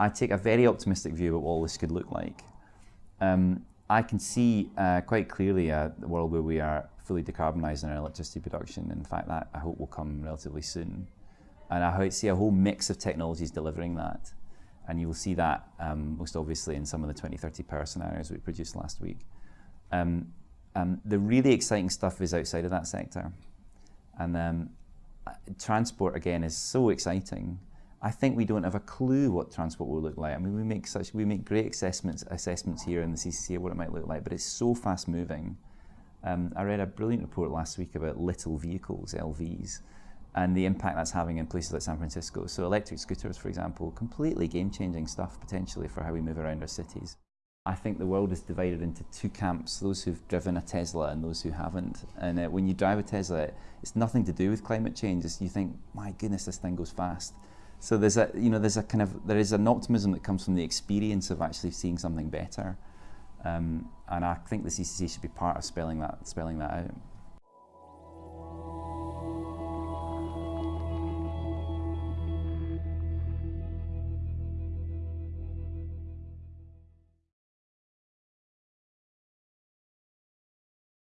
I take a very optimistic view of what all this could look like. Um, I can see uh, quite clearly a world where we are fully decarbonising our electricity production. In fact, that I hope will come relatively soon. And I see a whole mix of technologies delivering that. And you will see that um, most obviously in some of the 2030 power scenarios we produced last week. Um, um, the really exciting stuff is outside of that sector. And um, transport, again, is so exciting. I think we don't have a clue what transport will look like. I mean, we make such we make great assessments assessments here in the CCC of what it might look like, but it's so fast moving. Um, I read a brilliant report last week about little vehicles, LVs, and the impact that's having in places like San Francisco. So electric scooters, for example, completely game-changing stuff potentially for how we move around our cities. I think the world is divided into two camps, those who've driven a Tesla and those who haven't. And uh, when you drive a Tesla, it's nothing to do with climate change. It's, you think, my goodness, this thing goes fast. So there's a you know there's a kind of there is an optimism that comes from the experience of actually seeing something better, um, and I think the CCC should be part of spelling that spelling that out.